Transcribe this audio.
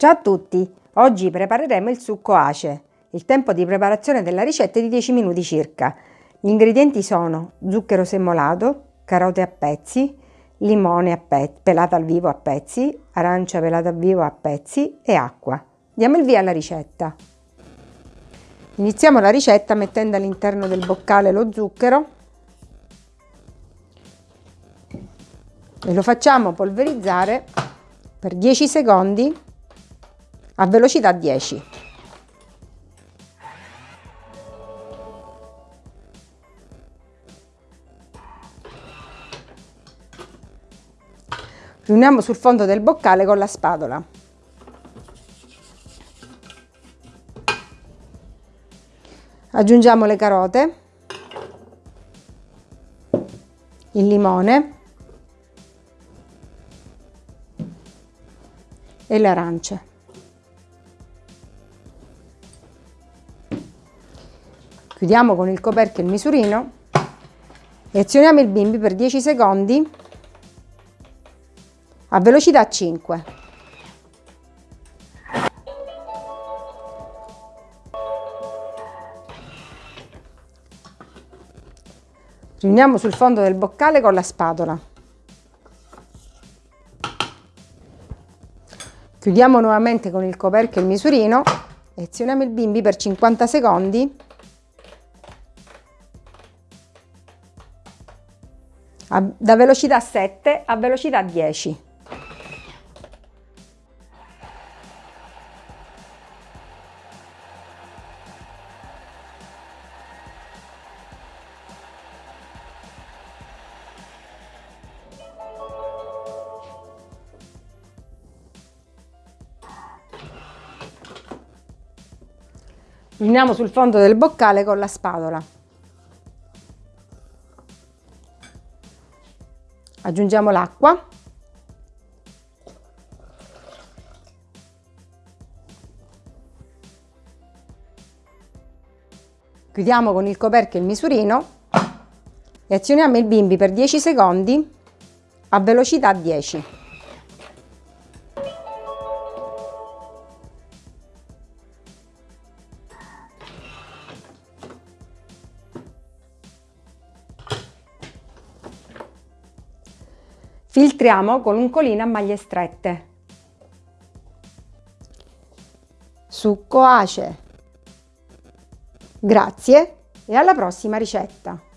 Ciao a tutti! Oggi prepareremo il succo ace. Il tempo di preparazione della ricetta è di 10 minuti circa. Gli ingredienti sono zucchero semmolato, carote a pezzi, limone a pezzi, pelata al vivo a pezzi, arancia pelata al vivo a pezzi e acqua. Diamo il via alla ricetta. Iniziamo la ricetta mettendo all'interno del boccale lo zucchero e lo facciamo polverizzare per 10 secondi a velocità 10. Riuniamo sul fondo del boccale con la spatola. Aggiungiamo le carote, il limone e le arance. Chiudiamo con il coperchio il misurino e azioniamo il bimbi per 10 secondi a velocità 5. Riuniamo sul fondo del boccale con la spatola. Chiudiamo nuovamente con il coperchio il misurino e azioniamo il bimbi per 50 secondi da velocità 7 a velocità 10. Uniamo sul fondo del boccale con la spatola. Aggiungiamo l'acqua. Chiudiamo con il coperchio il misurino e azioniamo il bimbi per 10 secondi a velocità 10 Filtriamo con un colino a maglie strette. Succo ace. Grazie e alla prossima ricetta!